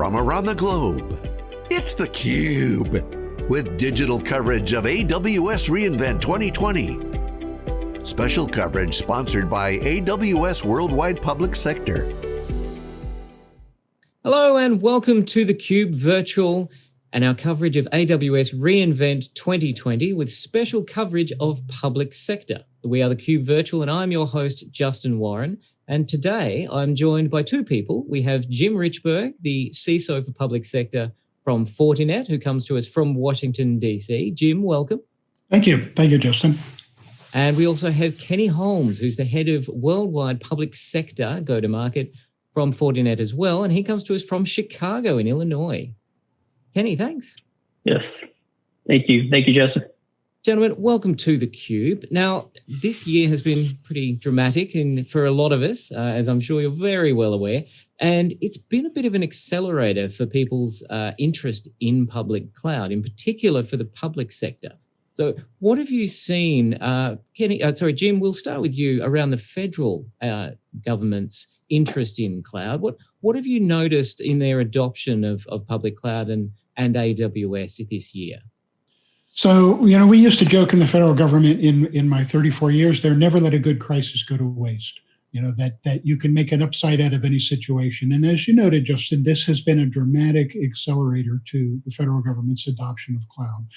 from around the globe. It's theCUBE, with digital coverage of AWS reInvent 2020. Special coverage sponsored by AWS Worldwide Public Sector. Hello and welcome to theCUBE Virtual and our coverage of AWS reInvent 2020 with special coverage of public sector. We are theCUBE Virtual and I'm your host, Justin Warren. And today I'm joined by two people. We have Jim Richberg, the CISO for public sector from Fortinet, who comes to us from Washington, DC. Jim, welcome. Thank you. Thank you, Justin. And we also have Kenny Holmes, who's the head of worldwide public sector go-to-market from Fortinet as well. And he comes to us from Chicago in Illinois. Kenny, thanks. Yes. Thank you. Thank you, Justin. Gentlemen, welcome to theCUBE. Now, this year has been pretty dramatic and for a lot of us, uh, as I'm sure you're very well aware, and it's been a bit of an accelerator for people's uh, interest in public cloud, in particular for the public sector. So what have you seen, uh, Kenny, uh, sorry, Jim, we'll start with you around the federal uh, government's interest in cloud. What, what have you noticed in their adoption of, of public cloud and, and AWS this year? So, you know, we used to joke in the federal government in, in my 34 years, they're never let a good crisis go to waste. You know, that, that you can make an upside out of any situation. And as you noted, Justin, this has been a dramatic accelerator to the federal government's adoption of cloud.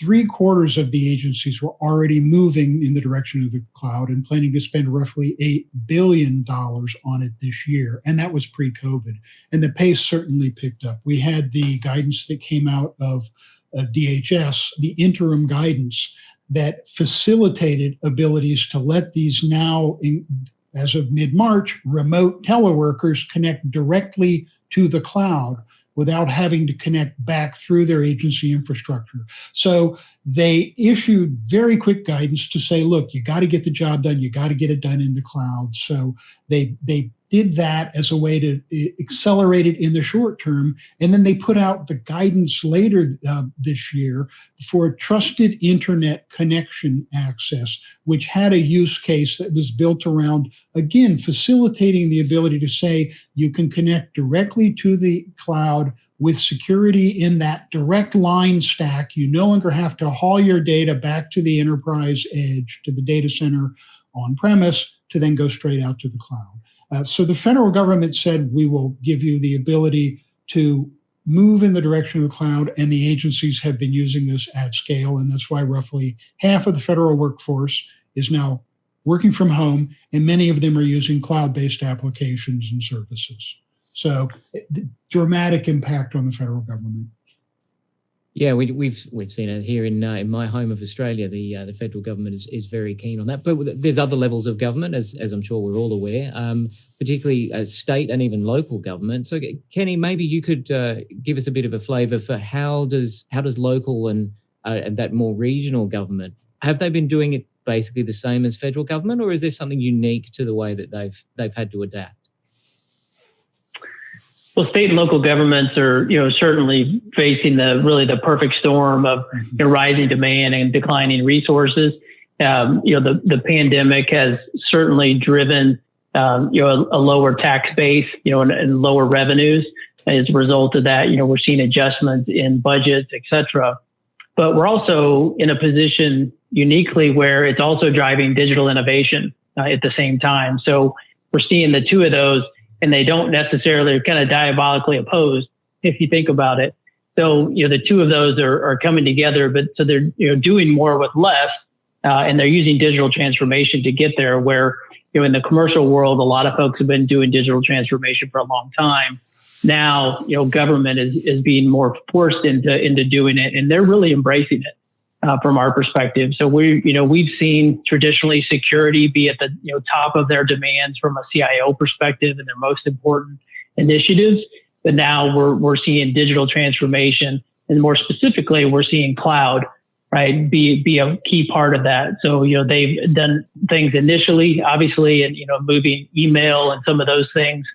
Three quarters of the agencies were already moving in the direction of the cloud and planning to spend roughly $8 billion on it this year. And that was pre-COVID. And the pace certainly picked up. We had the guidance that came out of DHS, the interim guidance that facilitated abilities to let these now, in, as of mid-March, remote teleworkers connect directly to the cloud without having to connect back through their agency infrastructure. So they issued very quick guidance to say, look, you got to get the job done. You got to get it done in the cloud. So they, they did that as a way to accelerate it in the short term. And then they put out the guidance later uh, this year for trusted internet connection access, which had a use case that was built around, again, facilitating the ability to say you can connect directly to the cloud with security in that direct line stack. You no longer have to haul your data back to the enterprise edge, to the data center on premise, to then go straight out to the cloud. Uh, so the federal government said, we will give you the ability to move in the direction of the cloud, and the agencies have been using this at scale, and that's why roughly half of the federal workforce is now working from home, and many of them are using cloud-based applications and services. So dramatic impact on the federal government. Yeah, we, have we've, we've seen it here in uh, in my home of Australia. The uh, the federal government is, is very keen on that, but there's other levels of government, as as I'm sure we're all aware, um, particularly uh, state and even local government. So, Kenny, maybe you could uh, give us a bit of a flavour for how does how does local and uh, and that more regional government have they been doing it basically the same as federal government, or is there something unique to the way that they've they've had to adapt? Well, state and local governments are, you know, certainly facing the really the perfect storm of you know, rising demand and declining resources. Um, you know, the the pandemic has certainly driven, um, you know, a, a, lower tax base, you know, and, and, lower revenues. As a result of that, you know, we're seeing adjustments in budgets, et cetera. But we're also in a position uniquely where it's also driving digital innovation uh, at the same time. So we're seeing the two of those and they don't necessarily are kind of diabolically opposed if you think about it. So, you know, the two of those are, are coming together, but so they're, you know, doing more with less, uh, and they're using digital transformation to get there where, you know, in the commercial world, a lot of folks have been doing digital transformation for a long time. Now, you know, government is, is being more forced into, into doing it and they're really embracing it uh, from our perspective. So we, you know, we've seen traditionally security be at the you know top of their demands from a CIO perspective and their most important initiatives. But now we're we're seeing digital transformation, and more specifically, we're seeing cloud, right, be be a key part of that. So you know they've done things initially, obviously, and you know moving email and some of those things.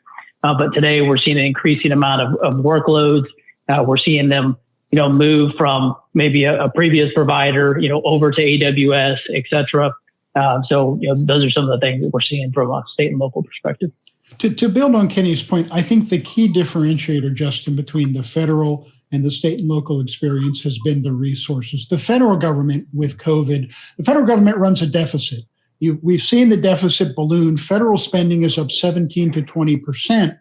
Uh, but today we're seeing an increasing amount of, of workloads. Uh, we're seeing them you know, move from maybe a, a previous provider, you know, over to AWS, et cetera. Um, so, you know, those are some of the things that we're seeing from a state and local perspective. To, to build on Kenny's point, I think the key differentiator, Justin, between the federal and the state and local experience has been the resources. The federal government with COVID, the federal government runs a deficit. You, we've seen the deficit balloon. Federal spending is up 17 to 20 percent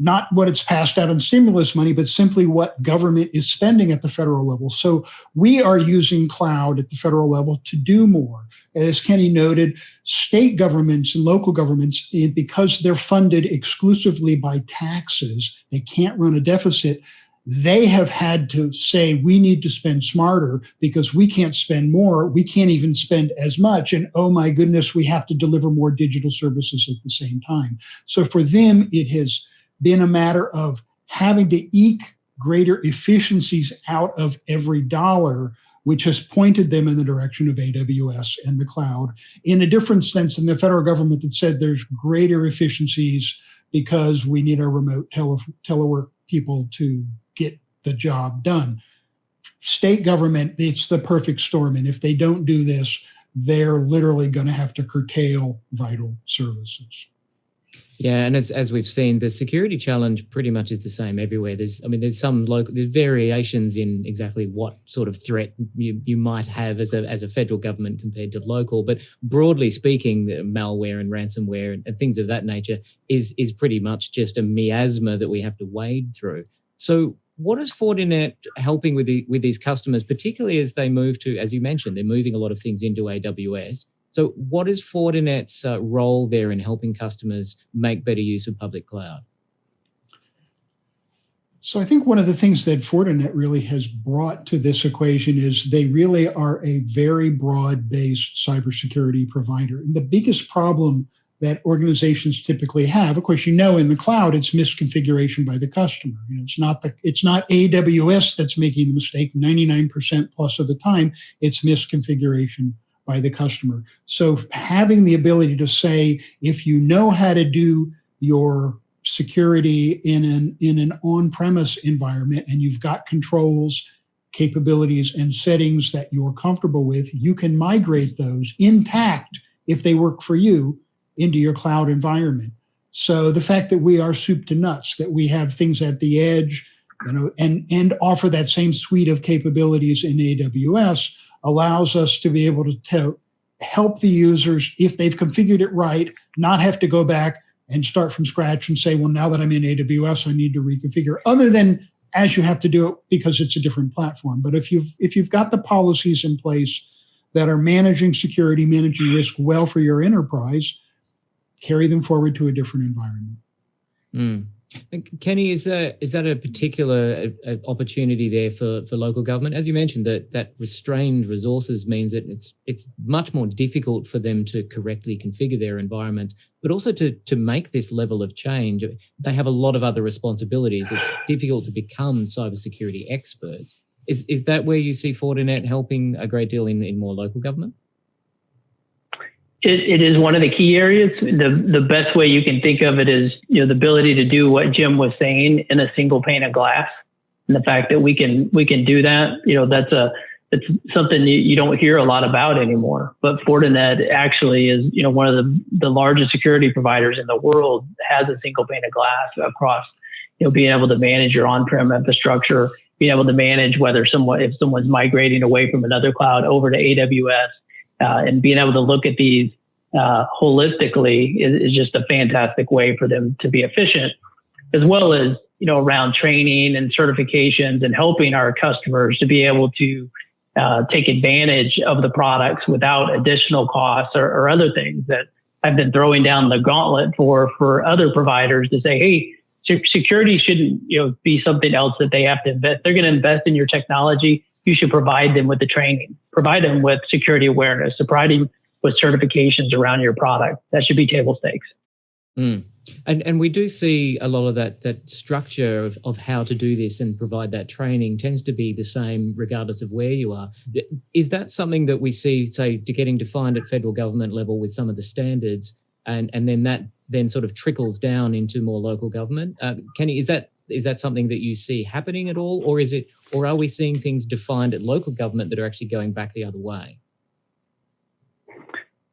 not what it's passed out on stimulus money, but simply what government is spending at the federal level. So we are using cloud at the federal level to do more. As Kenny noted, state governments and local governments, eh, because they're funded exclusively by taxes, they can't run a deficit. They have had to say, we need to spend smarter because we can't spend more. We can't even spend as much. And oh my goodness, we have to deliver more digital services at the same time. So for them, it has been a matter of having to eke greater efficiencies out of every dollar, which has pointed them in the direction of AWS and the cloud in a different sense than the federal government that said there's greater efficiencies because we need our remote tele telework people to get the job done. State government, it's the perfect storm. And if they don't do this, they're literally going to have to curtail vital services. Yeah, and as, as we've seen, the security challenge pretty much is the same everywhere. There's, I mean, there's some local there's variations in exactly what sort of threat you, you might have as a as a federal government compared to local, but broadly speaking, malware and ransomware and, and things of that nature is is pretty much just a miasma that we have to wade through. So, what is Fortinet helping with the with these customers, particularly as they move to, as you mentioned, they're moving a lot of things into AWS. So what is Fortinet's uh, role there in helping customers make better use of public cloud? So I think one of the things that Fortinet really has brought to this equation is they really are a very broad-based cybersecurity provider. And the biggest problem that organizations typically have, of course, you know, in the cloud, it's misconfiguration by the customer. You know, it's not the it's not AWS that's making the mistake. 99% plus of the time, it's misconfiguration by the customer. So having the ability to say, if you know how to do your security in an, in an on-premise environment and you've got controls, capabilities, and settings that you're comfortable with, you can migrate those intact if they work for you into your cloud environment. So the fact that we are soup to nuts, that we have things at the edge, you know, and, and offer that same suite of capabilities in AWS allows us to be able to, help the users, if they've configured it right, not have to go back and start from scratch and say, well, now that I'm in AWS, I need to reconfigure, other than as you have to do it because it's a different platform. But if you've if you've got the policies in place that are managing security, managing risk well for your enterprise, carry them forward to a different environment. Mm. Kenny, is that is that a particular uh, opportunity there for for local government? As you mentioned, that that restrained resources means that it's it's much more difficult for them to correctly configure their environments, but also to to make this level of change. They have a lot of other responsibilities. It's difficult to become cybersecurity experts. Is is that where you see Fortinet helping a great deal in in more local government? It, it is one of the key areas. The the best way you can think of it is you know the ability to do what Jim was saying in a single pane of glass, and the fact that we can we can do that. You know that's a it's something you, you don't hear a lot about anymore. But Fortinet actually is you know one of the the largest security providers in the world has a single pane of glass across you know being able to manage your on-prem infrastructure, being able to manage whether someone if someone's migrating away from another cloud over to AWS uh, and being able to look at these uh, holistically is, is, just a fantastic way for them to be efficient, as well as you know around training and certifications and helping our customers to be able to uh, take advantage of the products without additional costs or, or, other things that I've been throwing down the gauntlet for for other providers to say, hey. Security shouldn't, you know, be something else that they have to invest. They're going to invest in your technology you should provide them with the training, provide them with security awareness, provide them with certifications around your product. That should be table stakes. Mm. And and we do see a lot of that that structure of, of how to do this and provide that training tends to be the same regardless of where you are. Is that something that we see, say, to getting defined at federal government level with some of the standards, and and then that then sort of trickles down into more local government? Uh, Kenny, is that is that something that you see happening at all, or is it, or are we seeing things defined at local government that are actually going back the other way?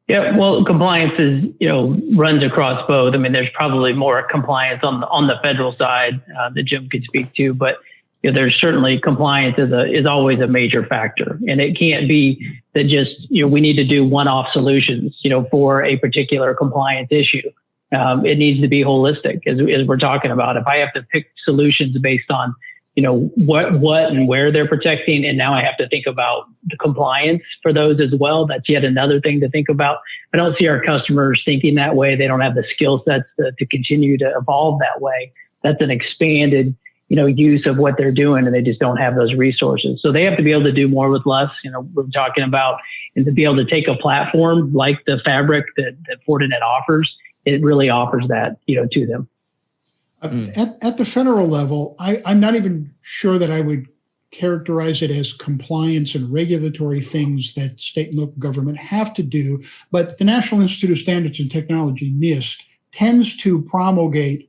Yeah, well, compliance is you know runs across both. I mean, there's probably more compliance on the on the federal side uh, that Jim could speak to, but you know, there's certainly compliance is a is always a major factor, and it can't be that just you know we need to do one-off solutions you know for a particular compliance issue. Um, it needs to be holistic, as, as we're talking about. If I have to pick solutions based on you know what what and where they're protecting and now i have to think about the compliance for those as well that's yet another thing to think about i don't see our customers thinking that way they don't have the skill sets to, to continue to evolve that way that's an expanded you know use of what they're doing and they just don't have those resources so they have to be able to do more with less you know we're talking about and to be able to take a platform like the fabric that, that fortinet offers it really offers that you know to them Mm. At, at the federal level, I, I'm not even sure that I would characterize it as compliance and regulatory things that state and local government have to do. But the National Institute of Standards and Technology, NIST, tends to promulgate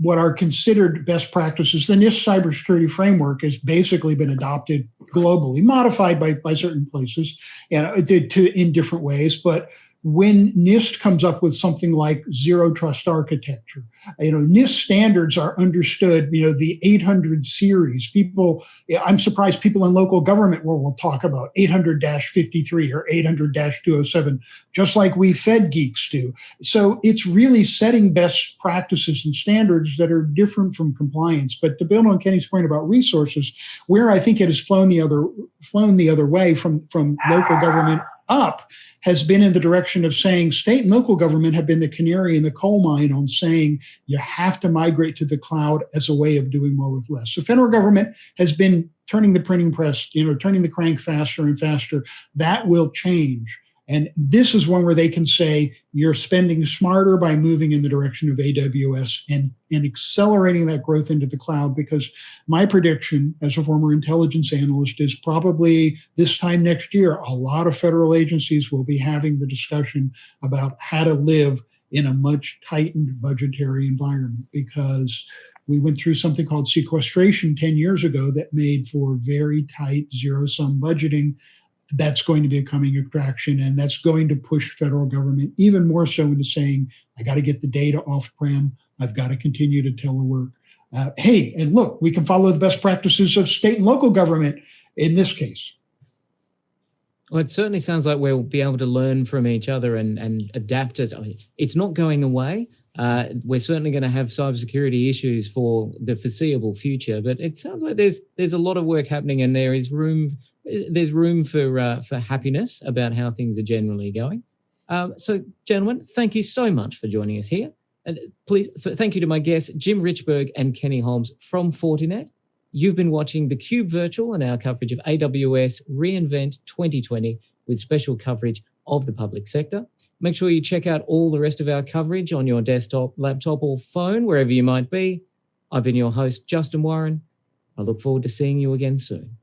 what are considered best practices. The NIST cybersecurity framework has basically been adopted globally, modified by, by certain places and uh, to, to in different ways, but when NIST comes up with something like zero trust architecture, you know, NIST standards are understood, you know, the 800 series. People, I'm surprised people in local government will, talk about 800 53 or 800 207, just like we Fed geeks do. So it's really setting best practices and standards that are different from compliance. But to build on Kenny's point about resources, where I think it has flown the other flown the other way from, from local government up has been in the direction of saying state and local government have been the canary in the coal mine on saying you have to migrate to the cloud as a way of doing more with less. So federal government has been turning the printing press, you know, turning the crank faster and faster. That will change. And this is one where they can say you're spending smarter by moving in the direction of AWS and, and accelerating that growth into the cloud. Because my prediction as a former intelligence analyst is probably this time next year, a lot of federal agencies will be having the discussion about how to live in a much tightened budgetary environment because we went through something called sequestration 10 years ago that made for very tight zero sum budgeting that's going to be a coming attraction and that's going to push federal government even more so into saying i got to get the data off prem i've got to continue to telework uh, hey and look we can follow the best practices of state and local government in this case well, it certainly sounds like we'll be able to learn from each other and, and adapt as I mean, it's not going away. Uh, we're certainly going to have cybersecurity issues for the foreseeable future, but it sounds like there's there's a lot of work happening and there is room there's room for uh, for happiness about how things are generally going. Um, so, gentlemen, thank you so much for joining us here. And please, thank you to my guests, Jim Richberg and Kenny Holmes from Fortinet. You've been watching theCUBE Virtual and our coverage of AWS reInvent 2020 with special coverage of the public sector. Make sure you check out all the rest of our coverage on your desktop, laptop, or phone, wherever you might be. I've been your host, Justin Warren. I look forward to seeing you again soon.